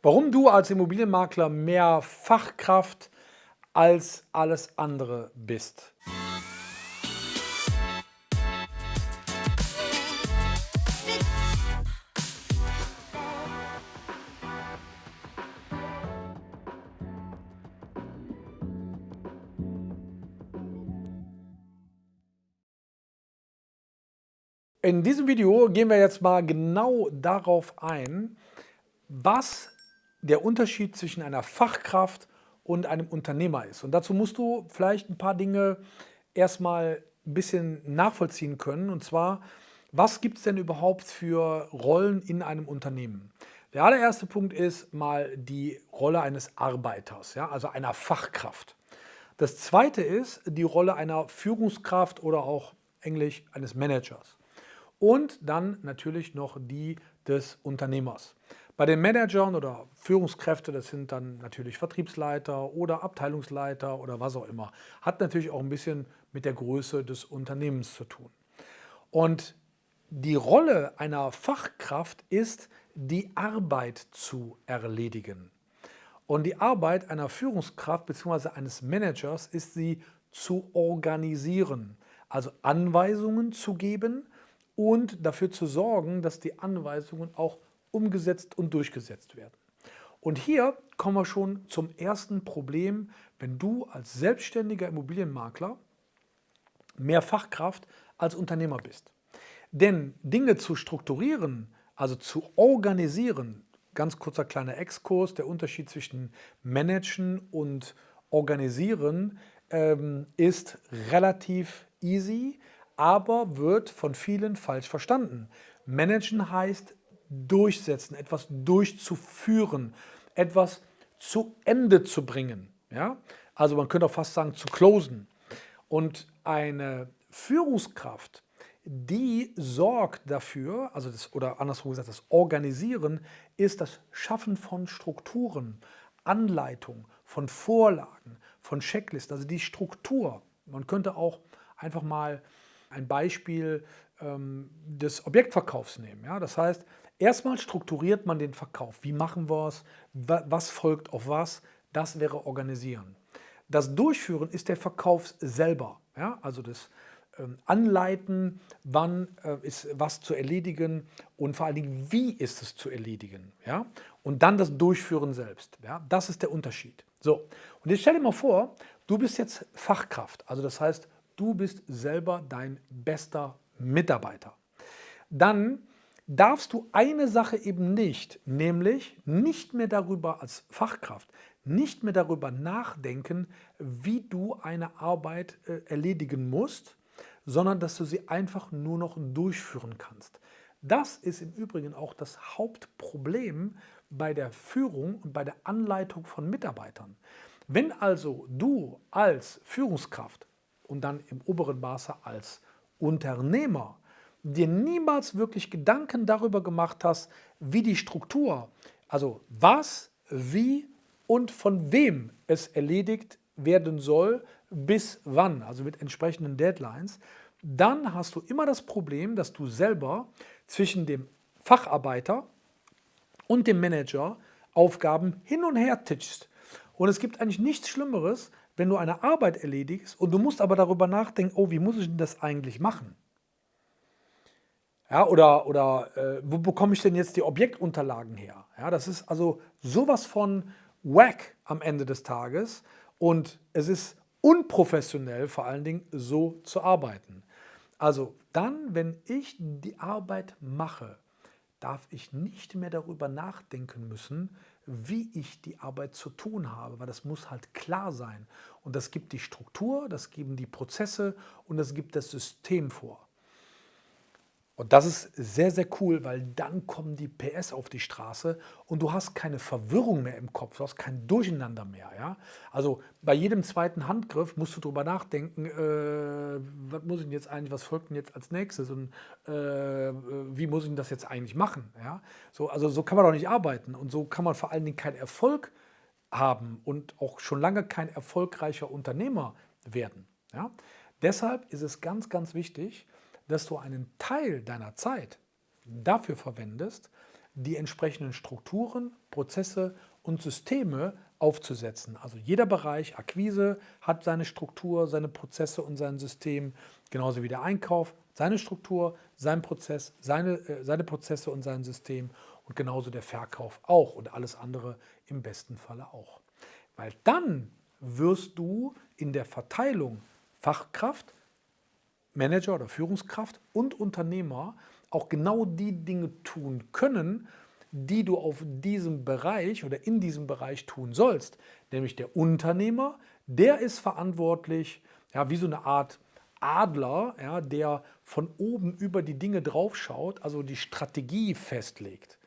Warum du als Immobilienmakler mehr Fachkraft als alles andere bist. In diesem Video gehen wir jetzt mal genau darauf ein, was der Unterschied zwischen einer Fachkraft und einem Unternehmer ist. Und dazu musst du vielleicht ein paar Dinge erstmal ein bisschen nachvollziehen können. Und zwar, was gibt es denn überhaupt für Rollen in einem Unternehmen? Der allererste Punkt ist mal die Rolle eines Arbeiters, ja, also einer Fachkraft. Das zweite ist die Rolle einer Führungskraft oder auch englisch eines Managers und dann natürlich noch die des Unternehmers. Bei den Managern oder Führungskräfte, das sind dann natürlich Vertriebsleiter oder Abteilungsleiter oder was auch immer, hat natürlich auch ein bisschen mit der Größe des Unternehmens zu tun. Und die Rolle einer Fachkraft ist, die Arbeit zu erledigen. Und die Arbeit einer Führungskraft bzw. eines Managers ist sie zu organisieren, also Anweisungen zu geben und dafür zu sorgen, dass die Anweisungen auch umgesetzt und durchgesetzt werden. Und hier kommen wir schon zum ersten Problem, wenn du als selbstständiger Immobilienmakler mehr Fachkraft als Unternehmer bist. Denn Dinge zu strukturieren, also zu organisieren, ganz kurzer kleiner Exkurs, der Unterschied zwischen Managen und Organisieren ähm, ist relativ easy, aber wird von vielen falsch verstanden. Managen heißt durchsetzen, etwas durchzuführen, etwas zu Ende zu bringen. Ja? Also man könnte auch fast sagen zu closen. Und eine Führungskraft, die sorgt dafür, also das, oder andersrum gesagt, das Organisieren ist das Schaffen von Strukturen, Anleitung, von Vorlagen, von Checklisten, also die Struktur. Man könnte auch einfach mal ein Beispiel ähm, des Objektverkaufs nehmen. Ja? Das heißt, erstmal strukturiert man den Verkauf. Wie machen wir es? Was folgt auf was? Das wäre Organisieren. Das Durchführen ist der Verkauf selber. Ja? Also das ähm, Anleiten, wann äh, ist was zu erledigen und vor allen Dingen, wie ist es zu erledigen. Ja? Und dann das Durchführen selbst. Ja? Das ist der Unterschied. So, und jetzt stell dir mal vor, du bist jetzt Fachkraft. Also das heißt, Du bist selber dein bester Mitarbeiter. Dann darfst du eine Sache eben nicht, nämlich nicht mehr darüber als Fachkraft, nicht mehr darüber nachdenken, wie du eine Arbeit äh, erledigen musst, sondern dass du sie einfach nur noch durchführen kannst. Das ist im Übrigen auch das Hauptproblem bei der Führung und bei der Anleitung von Mitarbeitern. Wenn also du als Führungskraft und dann im oberen Maße als Unternehmer dir niemals wirklich Gedanken darüber gemacht hast, wie die Struktur, also was, wie und von wem es erledigt werden soll, bis wann, also mit entsprechenden Deadlines, dann hast du immer das Problem, dass du selber zwischen dem Facharbeiter und dem Manager Aufgaben hin und her titschst. Und es gibt eigentlich nichts Schlimmeres, wenn du eine Arbeit erledigst und du musst aber darüber nachdenken, oh, wie muss ich denn das eigentlich machen? Ja, oder oder äh, wo bekomme ich denn jetzt die Objektunterlagen her? Ja, das ist also sowas von wack am Ende des Tages und es ist unprofessionell vor allen Dingen so zu arbeiten. Also dann, wenn ich die Arbeit mache, darf ich nicht mehr darüber nachdenken müssen, wie ich die Arbeit zu tun habe, weil das muss halt klar sein. Und das gibt die Struktur, das geben die Prozesse und das gibt das System vor. Und das ist sehr, sehr cool, weil dann kommen die PS auf die Straße und du hast keine Verwirrung mehr im Kopf, du hast kein Durcheinander mehr. Ja? Also bei jedem zweiten Handgriff musst du darüber nachdenken, äh, was muss ich denn jetzt eigentlich, was folgt denn jetzt als nächstes und äh, wie muss ich denn das jetzt eigentlich machen? Ja? So, also so kann man doch nicht arbeiten und so kann man vor allen Dingen keinen Erfolg haben und auch schon lange kein erfolgreicher Unternehmer werden. Ja? Deshalb ist es ganz, ganz wichtig, dass du einen Teil deiner Zeit dafür verwendest, die entsprechenden Strukturen, Prozesse und Systeme aufzusetzen. Also jeder Bereich, Akquise hat seine Struktur, seine Prozesse und sein System, genauso wie der Einkauf, seine Struktur, sein Prozess, seine, äh, seine Prozesse und sein System und genauso der Verkauf auch und alles andere im besten Falle auch. Weil dann wirst du in der Verteilung Fachkraft, Manager oder Führungskraft und Unternehmer auch genau die Dinge tun können, die du auf diesem Bereich oder in diesem Bereich tun sollst. Nämlich der Unternehmer, der ist verantwortlich, ja, wie so eine Art Adler, ja, der von oben über die Dinge draufschaut, also die Strategie festlegt.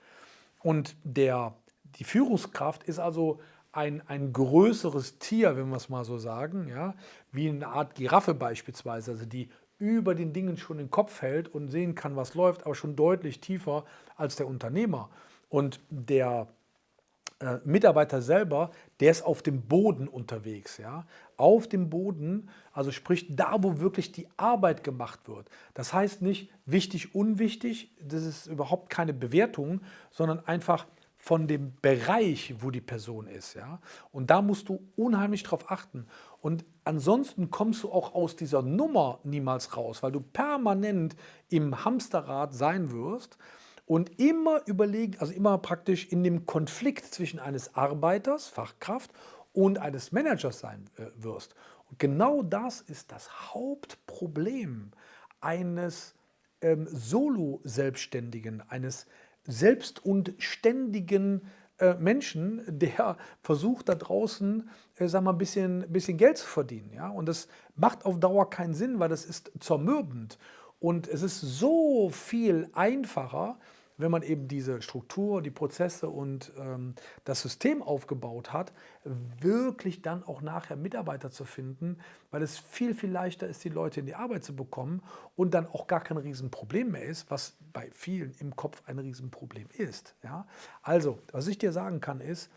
Und der, die Führungskraft ist also ein, ein größeres Tier, wenn wir es mal so sagen, ja, wie eine Art Giraffe beispielsweise, also die über den Dingen schon den Kopf hält und sehen kann, was läuft, aber schon deutlich tiefer als der Unternehmer. Und der äh, Mitarbeiter selber, der ist auf dem Boden unterwegs. Ja? Auf dem Boden, also sprich da, wo wirklich die Arbeit gemacht wird. Das heißt nicht wichtig, unwichtig, das ist überhaupt keine Bewertung, sondern einfach von dem Bereich, wo die Person ist. Ja? Und da musst du unheimlich drauf achten. Und ansonsten kommst du auch aus dieser Nummer niemals raus, weil du permanent im Hamsterrad sein wirst und immer überlegen, also immer praktisch in dem Konflikt zwischen eines Arbeiters, Fachkraft, und eines Managers sein äh, wirst. Und genau das ist das Hauptproblem eines ähm, Solo-Selbstständigen, eines selbst und ständigen äh, Menschen, der versucht da draußen, äh, sag mal, ein bisschen, bisschen Geld zu verdienen. Ja? Und das macht auf Dauer keinen Sinn, weil das ist zermürbend. Und es ist so viel einfacher, wenn man eben diese Struktur, die Prozesse und ähm, das System aufgebaut hat, wirklich dann auch nachher Mitarbeiter zu finden, weil es viel, viel leichter ist, die Leute in die Arbeit zu bekommen und dann auch gar kein Riesenproblem mehr ist, was bei vielen im Kopf ein Riesenproblem ist. Ja? Also, was ich dir sagen kann, ist,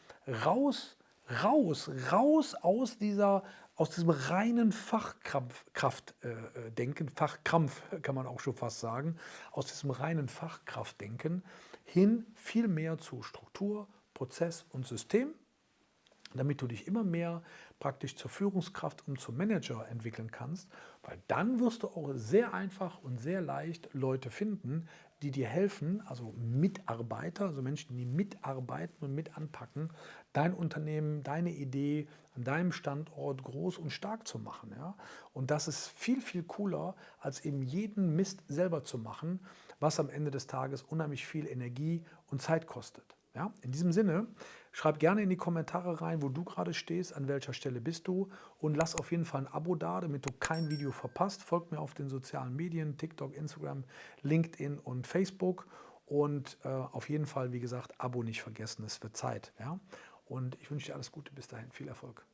raus, raus, raus aus dieser aus diesem reinen Fachkraftdenken, äh, Fachkrampf kann man auch schon fast sagen, aus diesem reinen Fachkraftdenken hin viel mehr zu Struktur, Prozess und System, damit du dich immer mehr praktisch zur Führungskraft und zum Manager entwickeln kannst, weil dann wirst du auch sehr einfach und sehr leicht Leute finden, die dir helfen, also Mitarbeiter, also Menschen, die mitarbeiten und mit anpacken, dein Unternehmen, deine Idee an deinem Standort groß und stark zu machen. Ja? Und das ist viel, viel cooler, als eben jeden Mist selber zu machen, was am Ende des Tages unheimlich viel Energie und Zeit kostet. Ja? In diesem Sinne, schreib gerne in die Kommentare rein, wo du gerade stehst, an welcher Stelle bist du und lass auf jeden Fall ein Abo da, damit du kein Video verpasst. Folgt mir auf den sozialen Medien, TikTok, Instagram, LinkedIn und Facebook und äh, auf jeden Fall, wie gesagt, Abo nicht vergessen, es wird Zeit. Ja? Und ich wünsche dir alles Gute, bis dahin, viel Erfolg.